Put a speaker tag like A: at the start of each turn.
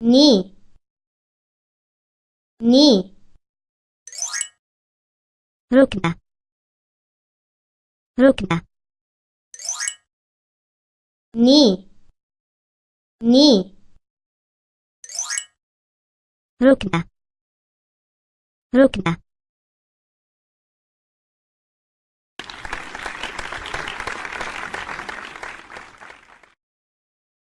A: 니, 니. 그렇겠다. 그렇겠다. 니, 니. 그렇겠다. 그렇겠다.